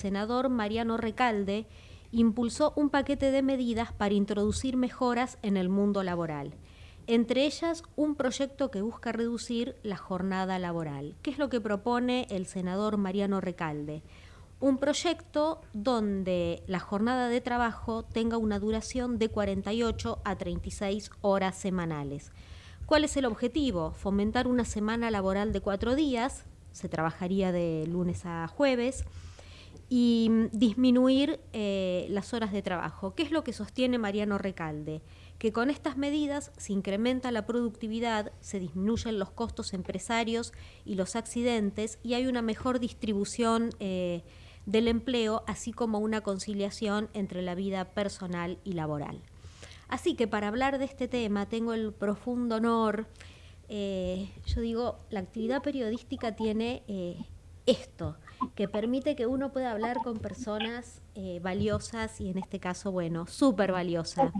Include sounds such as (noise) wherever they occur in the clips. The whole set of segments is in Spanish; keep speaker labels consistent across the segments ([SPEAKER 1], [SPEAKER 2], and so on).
[SPEAKER 1] senador Mariano Recalde impulsó un paquete de medidas para introducir mejoras en el mundo laboral. Entre ellas, un proyecto que busca reducir la jornada laboral. ¿Qué es lo que propone el senador Mariano Recalde? Un proyecto donde la jornada de trabajo tenga una duración de 48 a 36 horas semanales. ¿Cuál es el objetivo? Fomentar una semana laboral de cuatro días, se trabajaría de lunes a jueves, y disminuir eh, las horas de trabajo. ¿Qué es lo que sostiene Mariano Recalde? Que con estas medidas se incrementa la productividad, se disminuyen los costos empresarios y los accidentes y hay una mejor distribución eh, del empleo, así como una conciliación entre la vida personal y laboral. Así que para hablar de este tema tengo el profundo honor, eh, yo digo, la actividad periodística tiene esto, que permite que uno pueda hablar con personas eh, valiosas y en este caso, bueno, súper valiosa.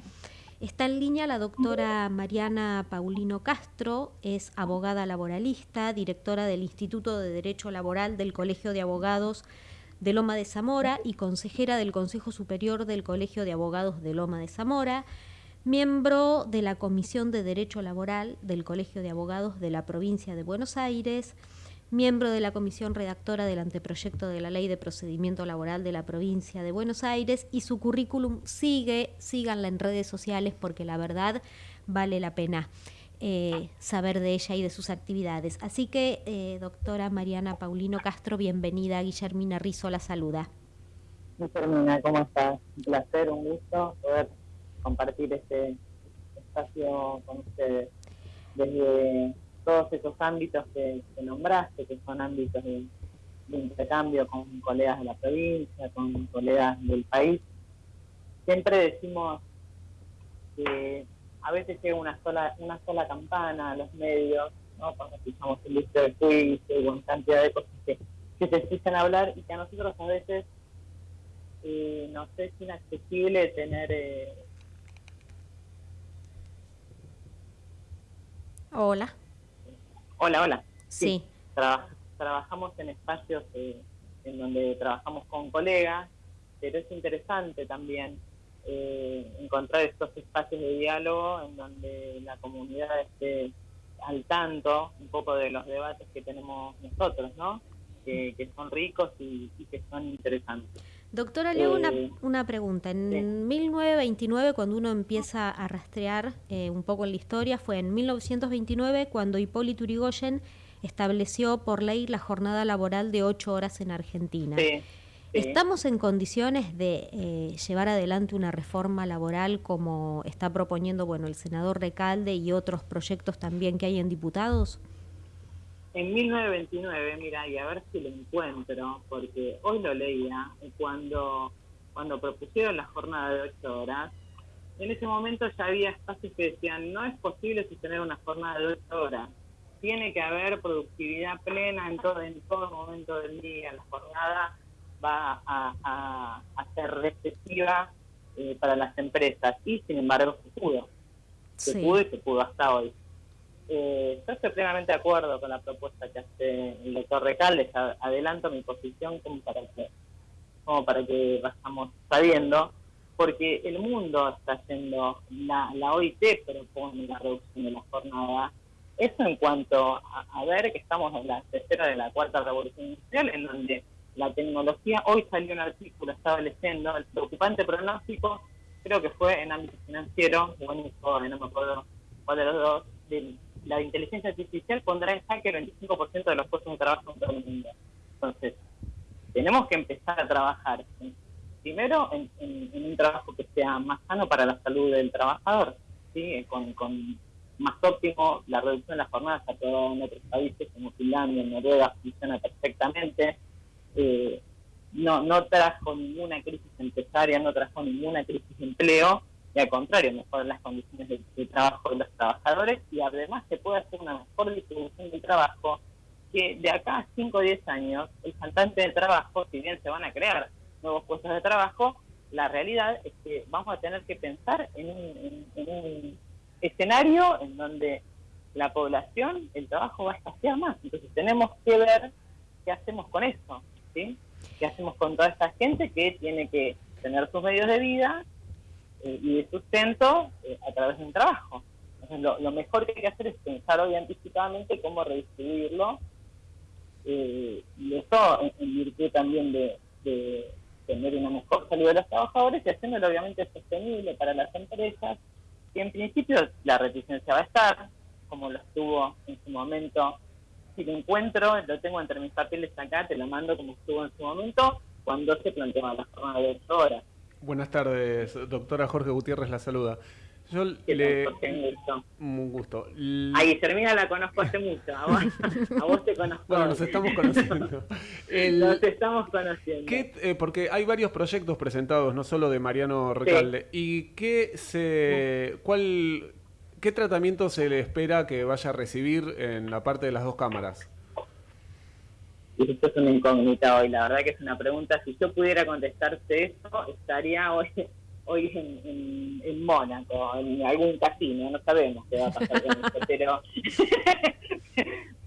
[SPEAKER 1] Está en línea la doctora Mariana Paulino Castro, es abogada laboralista, directora del Instituto de Derecho Laboral del Colegio de Abogados de Loma de Zamora y consejera del Consejo Superior del Colegio de Abogados de Loma de Zamora, miembro de la Comisión de Derecho Laboral del Colegio de Abogados de la Provincia de Buenos Aires, miembro de la comisión redactora del anteproyecto de la Ley de Procedimiento Laboral de la provincia de Buenos Aires y su currículum sigue, síganla en redes sociales porque la verdad vale la pena eh, saber de ella y de sus actividades. Así que, eh, doctora Mariana Paulino Castro, bienvenida. Guillermina Rizo la saluda.
[SPEAKER 2] Guillermina, ¿cómo estás? Un placer, un gusto poder compartir este espacio con ustedes. Desde todos esos ámbitos que, nombraste, que son ámbitos de, intercambio con colegas de la provincia, con colegas del país. Siempre decimos que a veces llega una sola una sola campana a los medios, ¿no? cuando escuchamos el listo de juicio y una cantidad de cosas que, se escuchan hablar y que a nosotros a veces eh, nos es inaccesible tener... Eh...
[SPEAKER 1] Hola.
[SPEAKER 2] Hola, hola.
[SPEAKER 1] Sí.
[SPEAKER 2] trabajamos en espacios eh, en donde trabajamos con colegas, pero es interesante también eh, encontrar estos espacios de diálogo en donde la comunidad esté al tanto un poco de los debates que tenemos nosotros, ¿no? Que, son ricos y, que son interesantes.
[SPEAKER 1] Doctora, le hago una, eh, una, pregunta. En 1929, cuando uno empieza a rastrear eh, un poco en la historia, fue en 1929 cuando Hipólito Yrigoyen estableció por ley la jornada laboral de ocho horas en Argentina. ¿Estamos en condiciones de eh, llevar adelante una reforma laboral como está proponiendo bueno el senador Recalde y otros proyectos también que hay en diputados?
[SPEAKER 2] En 1929, mira, y a ver si lo encuentro, porque hoy lo leía, cuando, cuando propusieron la jornada de ocho horas, en ese momento ya había espacios que decían, no es posible sostener una jornada de ocho horas, tiene que haber productividad plena en todo, en todo momento del día, la jornada va a, ser receptiva eh, para las empresas, y sin embargo se pudo, se pudo y se pudo hasta hoy. Eh, yo estoy plenamente de acuerdo con la propuesta que hace el doctor Recalde, adelanto mi posición como para que, como para que vayamos sabiendo, porque el mundo está haciendo, la, la OIT propone la reducción de la jornada, eso en cuanto a, ver que estamos en la tercera de la cuarta revolución industrial, en donde la tecnología, hoy salió un artículo estableciendo el preocupante pronóstico, creo que fue en ámbito financiero, bueno, no me acuerdo cuál de los dos, del la inteligencia artificial pondrá en jaque el 25% de los puestos de trabajo en todo el mundo. Entonces, tenemos que empezar a trabajar primero en, un trabajo que sea más sano para la salud del trabajador, ¿sí? con, más óptimo, la reducción de las jornadas aprobada en otros países como Finlandia, Noruega, funciona perfectamente. Eh, no, no trajo ninguna crisis empresaria, no trajo ninguna crisis de empleo, y al contrario, mejorar las condiciones de, trabajo de los trabajadores y además se puede hacer una mejor distribución del trabajo que de acá a 5 o 10 años el faltante de trabajo, si bien se van a crear nuevos puestos de trabajo, la realidad es que vamos a tener que pensar en un, escenario en donde la población, el trabajo va a escasear más. Entonces tenemos que ver qué hacemos con eso. ¿sí? ¿Qué hacemos con toda esta gente que tiene que tener sus medios de vida eh, y de sustento eh, a través de un trabajo? Entonces, lo, mejor que hay que hacer es pensar hoy anticipadamente cómo redistribuirlo. Eh, y eso en, virtud también de, tener una mejor salud de los trabajadores y haciéndolo obviamente sostenible para las empresas. Y en principio la reticencia va a estar, como lo estuvo en su momento si lo encuentro, lo tengo entre mis papeles acá, te lo mando como estuvo en su momento, cuando se planteó la jornada de 8 horas.
[SPEAKER 3] Buenas tardes, doctora Jorge Gutiérrez la saluda. Yo le... Un gusto.
[SPEAKER 2] A Guillermina la conozco hace mucho, a vos, te conozco.
[SPEAKER 3] Bueno, nos estamos conociendo.
[SPEAKER 2] Nos estamos conociendo.
[SPEAKER 3] ¿Qué, eh, porque hay varios proyectos presentados, no solo de Mariano Recalde. ¿Y qué se, cuál, ¿Qué tratamiento se le espera que vaya a recibir en la parte de las dos cámaras?
[SPEAKER 2] Esto es una incógnita hoy, la verdad que es una pregunta. Si yo pudiera contestarte eso, estaría hoy (laughs) hoy en, en, Mónaco, en algún casino, no sabemos qué va a pasar con esto, pero,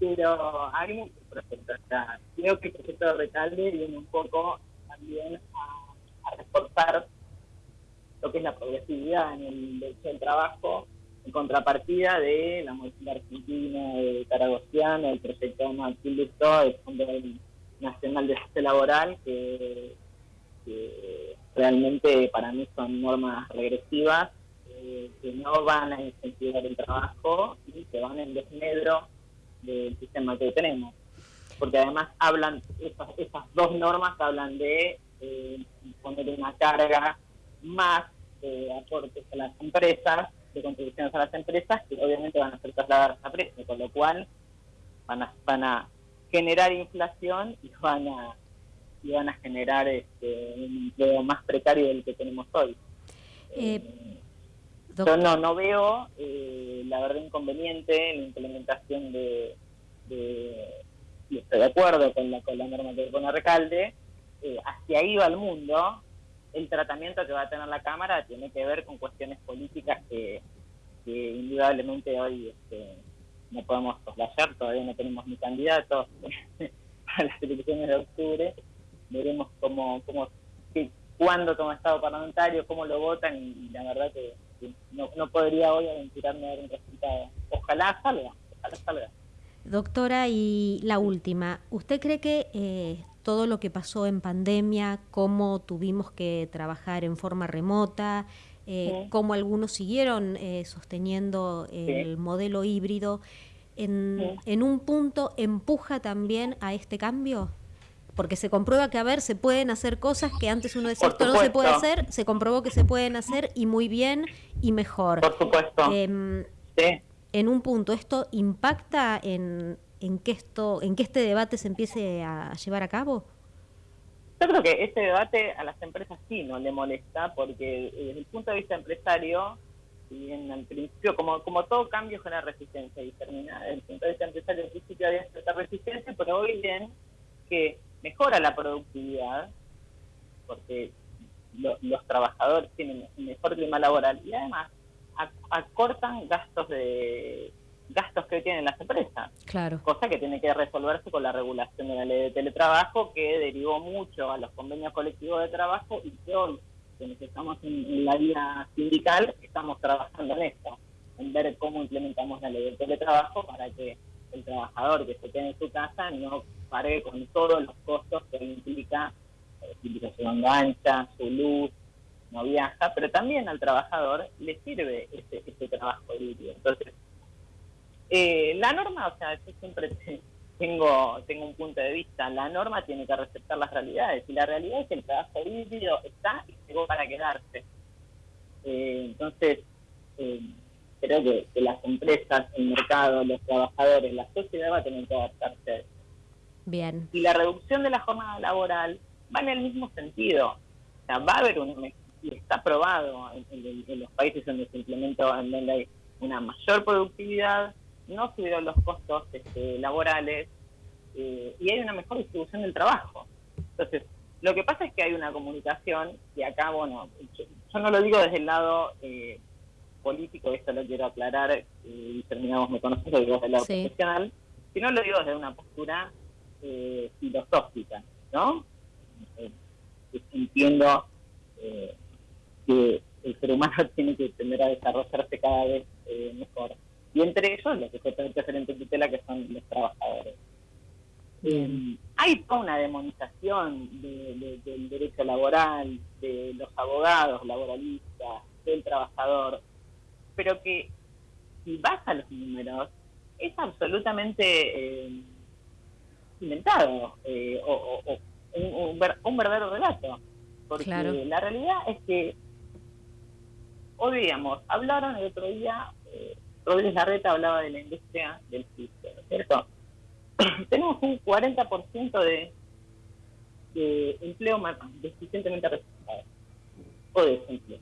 [SPEAKER 2] (laughs) pero hay muchos proyectos. creo que el proyecto de Recalde viene un poco también a, a reforzar lo que es la progresividad en el derecho del trabajo en contrapartida de la Movilidad Argentina, de Caragosiano, el proyecto Martín Lustó, el Fondo Nacional de Justicia Laboral, que, realmente para mí son normas regresivas eh, que no van a incentivar el trabajo y que van en desmedro del sistema que tenemos. Porque además hablan, esas, dos normas hablan de eh, poner una carga más de aportes a las empresas de contribuciones a las empresas que obviamente van a ser trasladadas a precio, con lo cual van a, van a generar inflación y van a y van a generar este, un empleo más precario del que tenemos hoy. Eh, yo no, no veo eh, la verdad inconveniente en la implementación de, y estoy de acuerdo con la, con la norma que pone Recalde, eh, hacia ahí va el mundo, el tratamiento que va a tener la Cámara tiene que ver con cuestiones políticas que, indudablemente hoy este, no podemos soslayar, todavía no tenemos ni candidatos (laughs) a las elecciones de octubre. Veremos cómo, cómo cuándo toma Estado parlamentario, cómo lo votan y, la verdad que, no, no, podría hoy aventurarme a ver un resultado. Ojalá salga, ojalá salga.
[SPEAKER 1] Doctora, y la última, ¿usted cree que eh, todo lo que pasó en pandemia, cómo tuvimos que trabajar en forma remota, eh, cómo algunos siguieron eh, sosteniendo el modelo híbrido, en, en, un punto empuja también a este cambio? Porque se comprueba que, a ver, se pueden hacer cosas que antes uno decía, esto no se puede hacer, se comprobó que se pueden hacer y muy bien y mejor.
[SPEAKER 2] Por supuesto.
[SPEAKER 1] Em, en un punto, ¿esto impacta en, en que esto, en que este debate se empiece a llevar a cabo?
[SPEAKER 2] Yo creo que este debate a las empresas sí no le molesta, porque eh, desde el punto de vista empresario, en el principio, como, como todo cambio genera resistencia y termina, desde el punto de vista empresario, al principio había cierta resistencia, pero hoy bien que mejora la productividad, porque los trabajadores tienen un mejor clima laboral y además acortan gastos de gastos que tienen las empresas.
[SPEAKER 1] Claro.
[SPEAKER 2] Cosa que tiene que resolverse con la regulación de la ley de teletrabajo, que derivó mucho a los convenios colectivos de trabajo y que hoy, quienes estamos en, la vida sindical, estamos trabajando en esto, en ver cómo implementamos la ley de teletrabajo para que el trabajador que se quede en su casa no pague con todos los costos que implica, eh, implica su luz, no viaja, pero también al trabajador le sirve ese, ese trabajo libre. Entonces, eh, la norma, o sea, yo siempre (laughs) tengo, tengo un punto de vista, la norma tiene que respetar las realidades, y la realidad es que el trabajo híbrido está y llegó para quedarse. Eh, entonces, eh, creo que, las empresas, el mercado, los trabajadores, la sociedad va a tener que adaptarse.
[SPEAKER 1] Bien.
[SPEAKER 2] Y la reducción de la jornada laboral va en el mismo sentido. O sea, va a haber un y está probado en, los países donde se implementó, en donde hay una mayor productividad, no subieron los costos este, laborales eh, y hay una mejor distribución del trabajo. Entonces, lo que pasa es que hay una comunicación y acá, bueno, yo, no lo digo desde el lado eh, político, esto lo quiero aclarar, eh, y terminamos, me conoces, lo digo desde el lado profesional, sino lo digo desde una postura filosófica, ¿no? entiendo que el ser humano (laughs) tiene que tender a desarrollarse cada vez mejor. Y entre ellos los sujetos de tutela que son los trabajadores. hay toda una demonización del derecho laboral, de los abogados laboralistas, del trabajador, pero que si vas a los números, es absolutamente eh, inventado eh, o, un, verdadero relato. Porque la realidad es que hoy digamos, hablaron el otro día, Rodríguez Larreta hablaba de la industria del fisco, ¿no es cierto? (clears throat) Tenemos un 40% de, de empleo deficientemente registrado o de desempleo.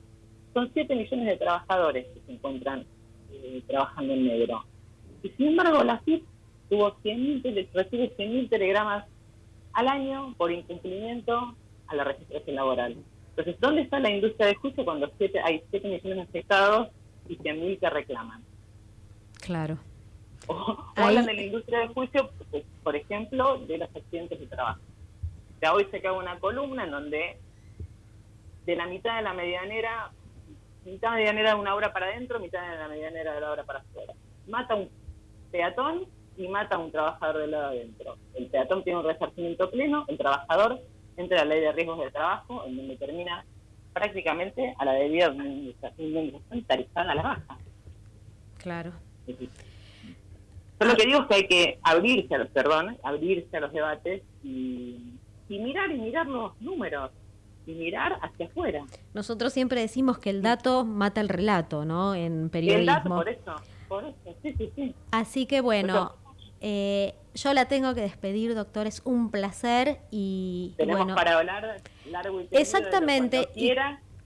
[SPEAKER 2] Son 7 millones de trabajadores que se encuentran eh, trabajando en negro. Y sin embargo, la FIP tuvo 100 recibe 100.000 telegramas al año por incumplimiento a la registración laboral. Entonces, ¿dónde está la industria de juicio cuando hay 7 millones de afectados y 100.000 que reclaman?
[SPEAKER 1] Claro.
[SPEAKER 2] O, hablan de la industria de juicio, por ejemplo, de los accidentes de trabajo. Ya hoy se cae una columna en donde de la mitad de la medianera mitad medianera de una obra para adentro, mitad de la medianera de la obra para afuera. Mata un peatón y mata a un trabajador del lado adentro. El peatón tiene un resarcimiento pleno, el trabajador entra a la ley de riesgos de trabajo, en donde termina prácticamente a la debida indemnización tarifada a la baja.
[SPEAKER 1] Claro.
[SPEAKER 2] Lo que digo es que hay que abrirse a los, perdón, abrirse a los debates y, y mirar y mirar los números y mirar hacia afuera.
[SPEAKER 1] Nosotros siempre decimos que el dato mata el relato, ¿no? En periodismo.
[SPEAKER 2] El dato, por eso, por eso, sí, sí, sí.
[SPEAKER 1] Así que bueno, eh, yo la tengo que despedir, doctor, es un placer y
[SPEAKER 2] Tenemos
[SPEAKER 1] bueno,
[SPEAKER 2] para hablar largo y tendido
[SPEAKER 1] Exactamente.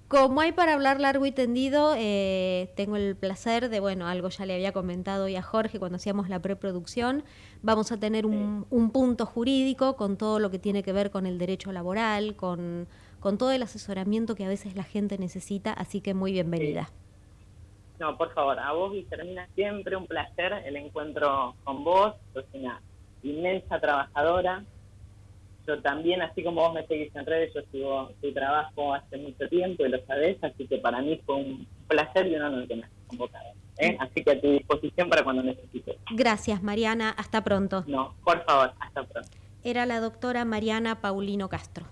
[SPEAKER 1] Como hay para hablar largo y tendido, eh, tengo el placer de, bueno, algo ya le había comentado hoy a Jorge cuando hacíamos la preproducción, vamos a tener un, un punto jurídico con todo lo que tiene que ver con el derecho laboral, con con todo el asesoramiento que a veces la gente necesita, así que muy bienvenida.
[SPEAKER 2] No, por favor, a vos, termina siempre un placer el encuentro con vos, sos una inmensa trabajadora. Yo también, así como vos me seguís en redes, yo sigo tu trabajo hace mucho tiempo y lo sabés, así que para mí fue un placer y un honor que me hayas convocado. ¿eh? Así que a tu disposición para cuando necesites.
[SPEAKER 1] Gracias, Mariana. Hasta pronto.
[SPEAKER 2] No, por favor, hasta pronto.
[SPEAKER 1] Era la doctora Mariana Paulino Castro.